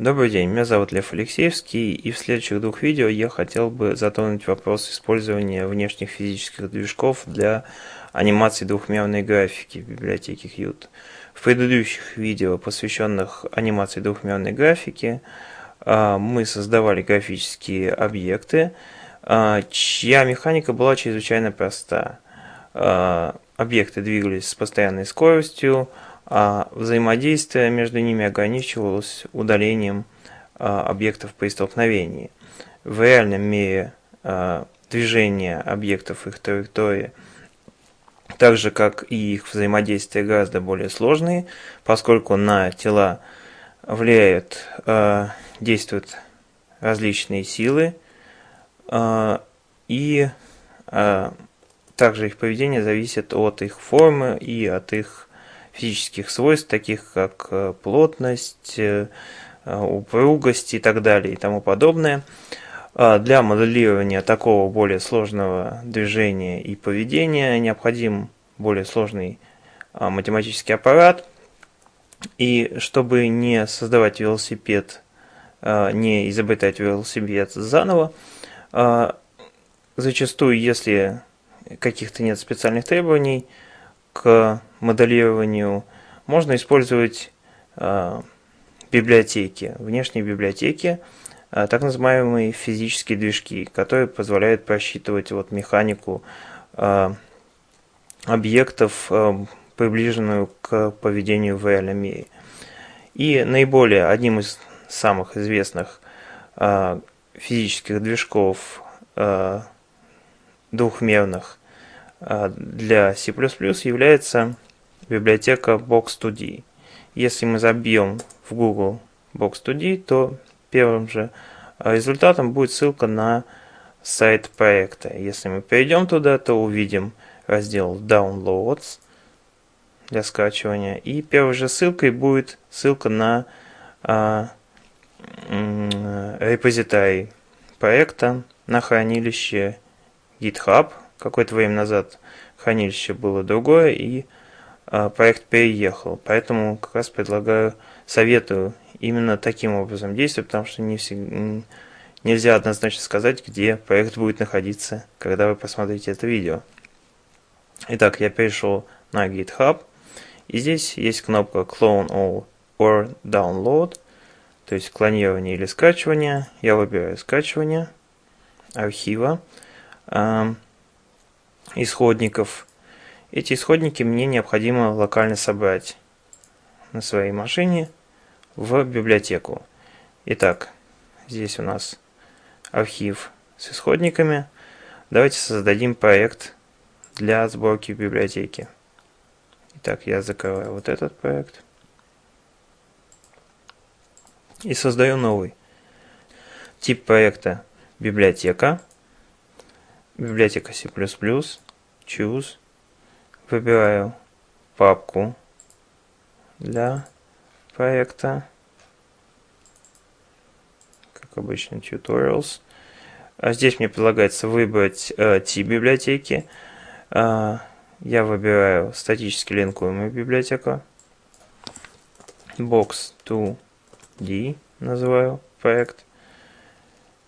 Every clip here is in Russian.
Добрый день, меня зовут Лев Алексеевский, и в следующих двух видео я хотел бы затронуть вопрос использования внешних физических движков для анимации двухмерной графики в библиотеке Qt. В предыдущих видео, посвященных анимации двухмерной графики, а, мы создавали графические объекты, а, чья механика была чрезвычайно проста. А, объекты двигались с постоянной скоростью, а взаимодействие между ними ограничивалось удалением а, объектов при столкновении. В реальном мире а, движение объектов их траектории, так же как и их взаимодействие, гораздо более сложные, поскольку на тела влияют, а, действуют различные силы, и также их поведение зависит от их формы и от их физических свойств, таких как э, плотность, э, упругость и так далее и тому подобное. А для моделирования такого более сложного движения и поведения необходим более сложный а, математический аппарат. И чтобы не создавать велосипед, а, не изобретать велосипед заново, зачастую, если каких-то нет специальных требований, к моделированию можно использовать э, библиотеки, внешние библиотеки, э, так называемые физические движки, которые позволяют просчитывать вот механику э, объектов, приближенную к поведению в реальном мире. И наиболее одним из самых известных физических движков двухмерных для C++ является библиотека Box2D. Если мы забьем в Google Box2D, то первым же результатом будет ссылка на сайт проекта. Если мы перейдем туда, то увидим раздел Downloads для скачивания. И первой же ссылкой будет ссылка на а, репозиторий проекта на хранилище GitHub, какое-то время назад хранилище было другое, и э, проект переехал. Поэтому как раз предлагаю, советую именно таким образом действовать, потому что не всегда, нельзя однозначно сказать, где проект будет находиться, когда вы посмотрите это видео. Итак, я перешел на GitHub, и здесь есть кнопка Clone All or Download, то есть клонирование или скачивание. Я выбираю скачивание архива исходников. Эти исходники мне необходимо локально собрать на своей машине в библиотеку. Итак, здесь у нас архив с исходниками. Давайте создадим проект для сборки в библиотеке. Итак, я закрываю вот этот проект. И создаю новый. Тип проекта библиотека библиотека C++, choose, выбираю папку для проекта, как обычно, tutorials. А здесь мне предлагается выбрать э, тип библиотеки. Э, я выбираю статически линкуемую библиотеку. Box2D называю проект.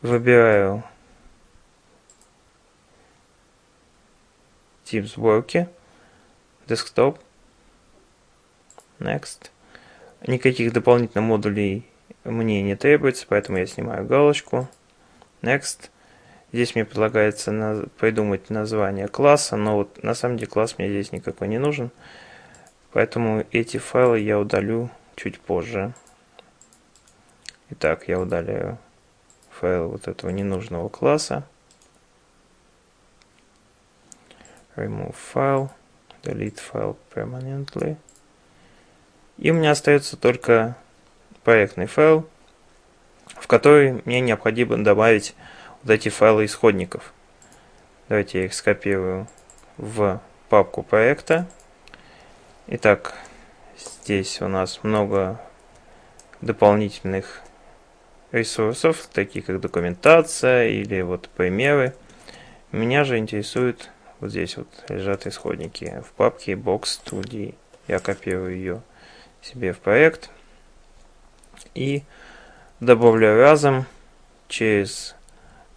Выбираю тип сборки, desktop, next. Никаких дополнительных модулей мне не требуется, поэтому я снимаю галочку, next. Здесь мне предлагается на, придумать название класса, но вот на самом деле класс мне здесь никакой не нужен. Поэтому эти файлы я удалю чуть позже. Итак, я удаляю файл вот этого ненужного класса. Remove file, delete file permanently. И у меня остается только проектный файл, в который мне необходимо добавить вот эти файлы исходников. Давайте я их скопирую в папку проекта. Итак, здесь у нас много дополнительных ресурсов, такие как документация или вот примеры. Меня же интересует вот здесь вот лежат исходники в папке Box2D. Я копирую ее себе в проект. И добавляю разом через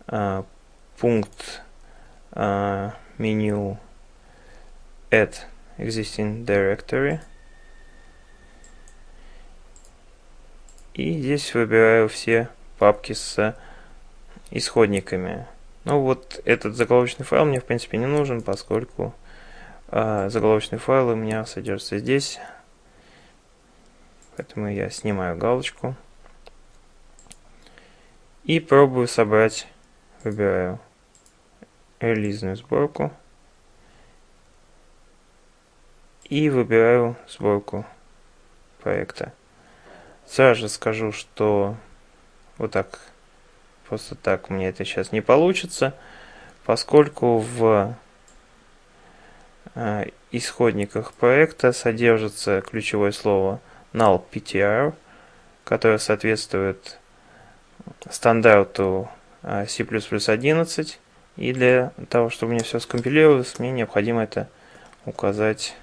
а, пункт а, меню Add Existing Directory. И здесь выбираю все папки с исходниками. Ну вот этот заголовочный файл мне в принципе не нужен, поскольку э, заголовочный файл у меня содержится здесь. Поэтому я снимаю галочку. И пробую собрать, выбираю релизную сборку. И выбираю сборку проекта. Сразу же скажу, что вот так, просто так мне это сейчас не получится, поскольку в э, исходниках проекта содержится ключевое слово null ptr, которое соответствует стандарту э, C++11. И для того, чтобы мне все скомпилировалось, мне необходимо это указать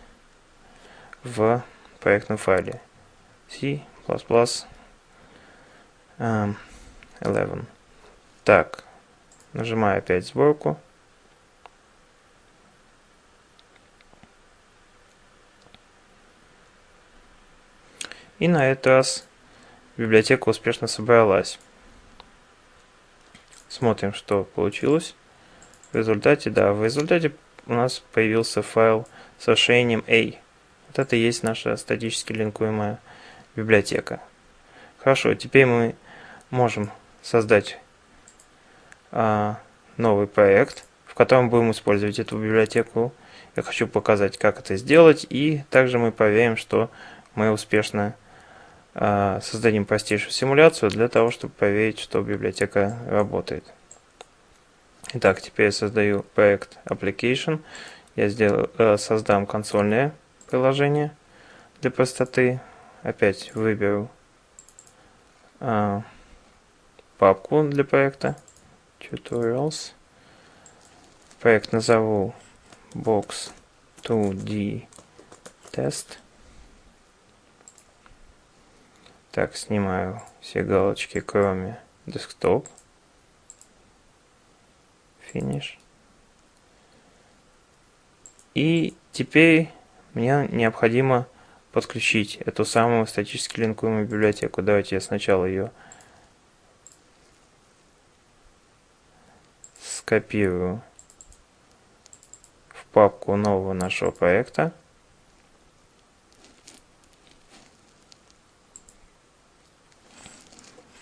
в проектном файле C++ um, 11. Так, нажимаю опять сборку. И на этот раз библиотека успешно собралась. Смотрим, что получилось. В результате, да, в результате у нас появился файл с расширением A. Вот это и есть наша статически линкуемая библиотека. Хорошо, теперь мы можем создать новый проект, в котором будем использовать эту библиотеку. Я хочу показать, как это сделать, и также мы проверим, что мы успешно а, создадим простейшую симуляцию для того, чтобы проверить, что библиотека работает. Итак, теперь я создаю проект application. Я сделаю, э, создам консольное приложение для простоты. Опять выберу э, папку для проекта tutorials. Проект назову box 2d test. Так, снимаю все галочки, кроме desktop. Finish. И теперь мне необходимо подключить эту самую статически линкуемую библиотеку. Давайте я сначала ее скопирую в папку нового нашего проекта.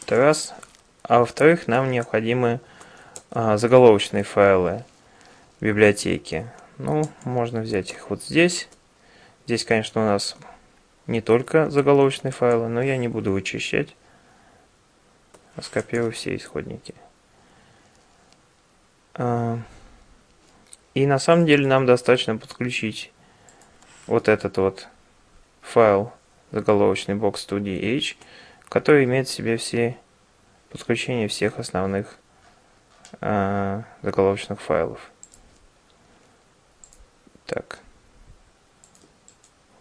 Это раз. А во-вторых, нам необходимы а, заголовочные файлы библиотеки. Ну, можно взять их вот здесь. Здесь, конечно, у нас не только заголовочные файлы, но я не буду вычищать, а скопирую все исходники. А, и на самом деле нам достаточно подключить вот этот вот файл заголовочный box2dh, который имеет в себе все подключения всех основных э, заголовочных файлов. Так,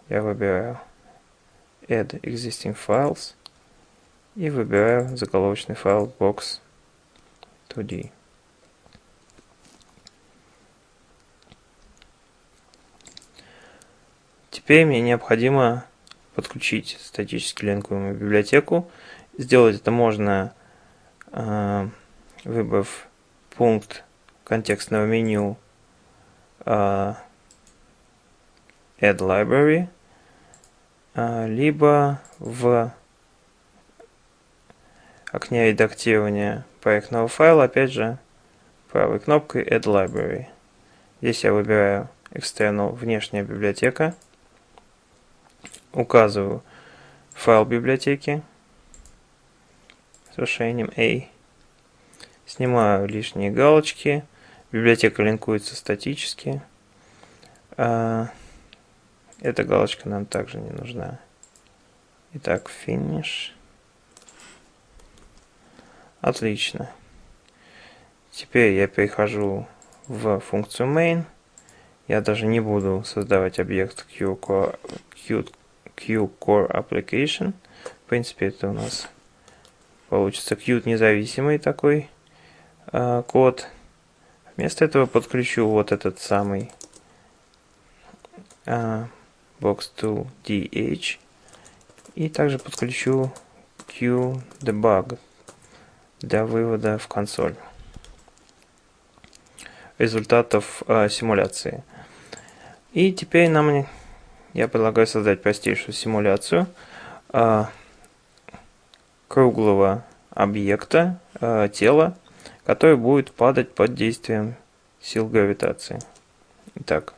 я выбираю Add Existing Files и выбираю заголовочный файл box 2D. Теперь мне необходимо подключить статически линкуемую библиотеку. Сделать это можно, э, выбрав пункт контекстного меню э, Add Library, э, либо в окне редактирования проектного файла, опять же, правой кнопкой Add Library. Здесь я выбираю External внешняя библиотека указываю файл библиотеки с расширением A. Снимаю лишние галочки. Библиотека линкуется статически. А, эта галочка нам также не нужна. Итак, finish. Отлично. Теперь я перехожу в функцию main. Я даже не буду создавать объект QCore, Q Core Application. В принципе, это у нас получится Qt независимый такой э, код. Вместо этого подключу вот этот самый э, box2dh и также подключу QDebug для вывода в консоль результатов э, симуляции. И теперь нам я предлагаю создать простейшую симуляцию э, круглого объекта, э, тела, который будет падать под действием сил гравитации. Итак,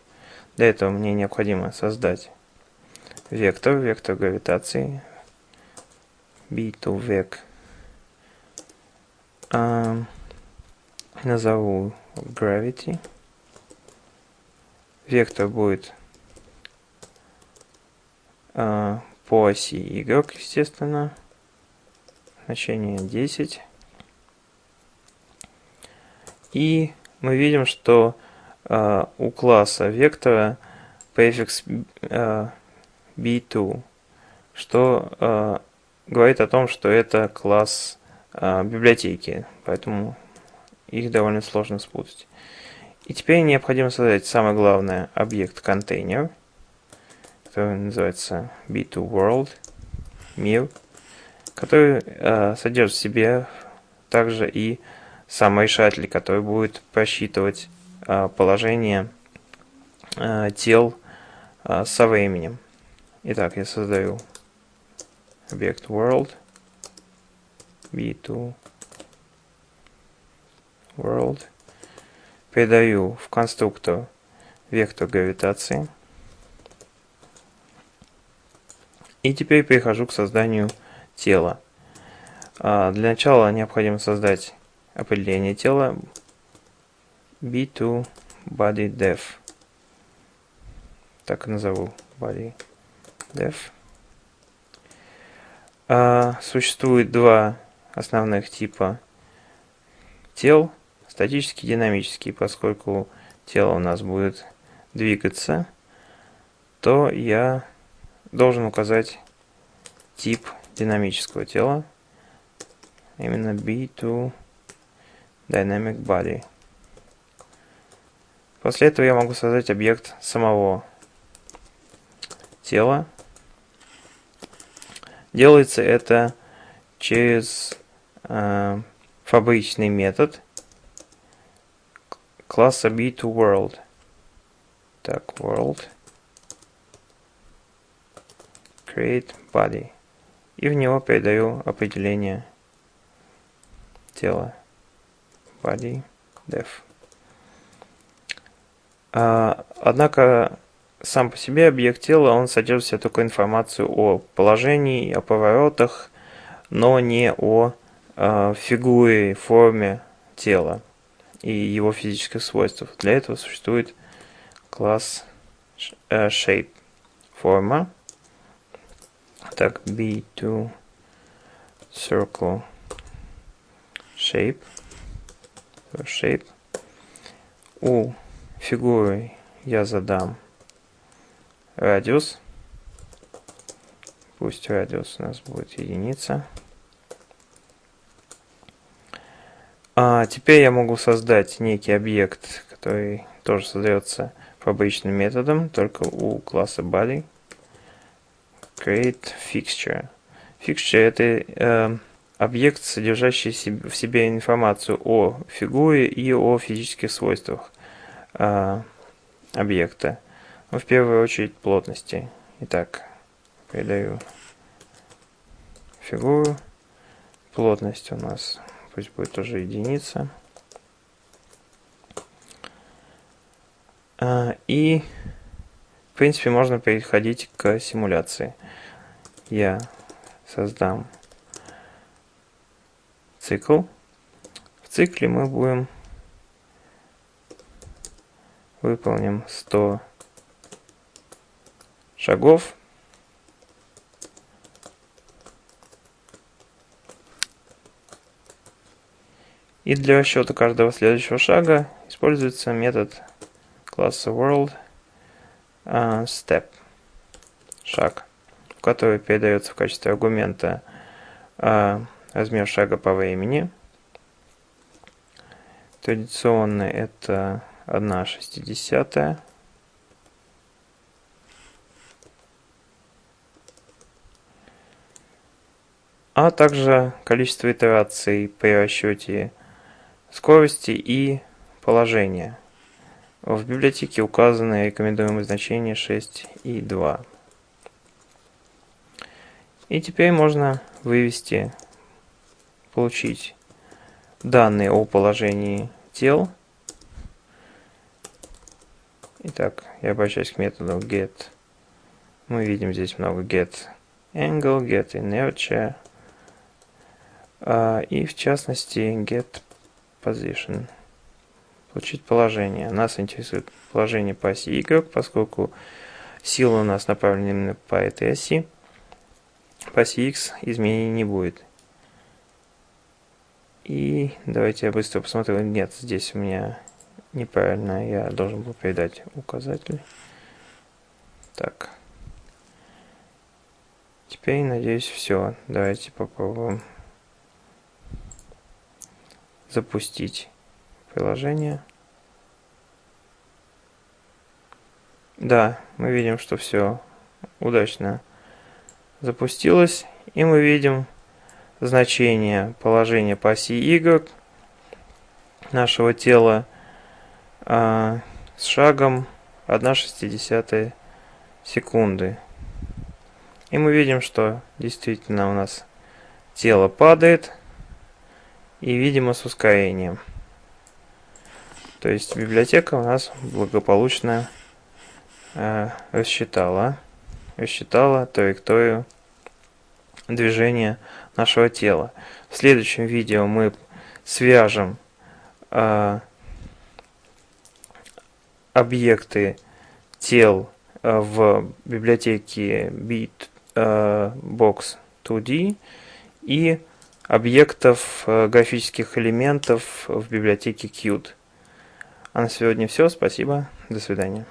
для этого мне необходимо создать вектор, вектор гравитации, b2vec. Э, назову gravity. Вектор будет э, по оси y, естественно. Значение 10. И мы видим, что э, у класса вектора префикс э, b2, что э, говорит о том, что это класс библиотеки, поэтому их довольно сложно спутать. И теперь необходимо создать самое главное объект контейнер, который называется B2World, мир, который э, содержит в себе также и саморешатель, который будет просчитывать э, положение э, тел э, со временем. Итак, я создаю объект world b2 world. Передаю в конструктор вектор гравитации. И теперь перехожу к созданию тела. А, для начала необходимо создать определение тела b2 body def. Так и назову body. А, существует два основных типа тел – статический, динамический, поскольку тело у нас будет двигаться, то я должен указать тип динамического тела, именно B2 Dynamic Body. После этого я могу создать объект самого тела. Делается это через э, фабричный метод – класса B2World. Так, World. Create Body. И в него передаю определение тела. Body Def. А, однако сам по себе объект тела, он содержит в себе только информацию о положении, о поворотах, но не о э, фигуре, форме тела и его физических свойств. Для этого существует класс uh, shape форма. Так, b2 circle shape shape. У фигуры я задам радиус. Пусть радиус у нас будет единица. А теперь я могу создать некий объект, который тоже создается фабричным методом, только у класса body. Create fixture. Fixture это э, объект, содержащий в себе информацию о фигуре и о физических свойствах э, объекта. Но в первую очередь плотности. Итак, передаю фигуру. Плотность у нас пусть будет тоже единица. А, и, в принципе, можно переходить к симуляции. Я создам цикл. В цикле мы будем выполним 100 шагов И для расчета каждого следующего шага используется метод класса world step шаг, который передается в качестве аргумента uh, размер шага по времени. Традиционно это 1 шестидесятая. а также количество итераций при расчете скорости и положения. В библиотеке указаны рекомендуемые значения 6 и 2. И теперь можно вывести, получить данные о положении тел. Итак, я обращаюсь к методу get. Мы видим здесь много get angle, get inertia, а, и в частности get position. Получить положение. Нас интересует положение по оси Y, поскольку сила у нас направлена именно по этой оси. По оси X изменений не будет. И давайте я быстро посмотрю. Нет, здесь у меня неправильно. Я должен был передать указатель. Так. Теперь, надеюсь, все. Давайте попробуем запустить приложение. Да, мы видим, что все удачно запустилось. И мы видим значение положения по оси Y нашего тела а, с шагом 1,6 секунды. И мы видим, что действительно у нас тело падает и, видимо, с ускорением. То есть библиотека у нас благополучно э, рассчитала, рассчитала траекторию движения нашего тела. В следующем видео мы свяжем э, объекты тел э, в библиотеке Bitbox 2D и объектов э, графических элементов в библиотеке Qt. А на сегодня все. Спасибо. До свидания.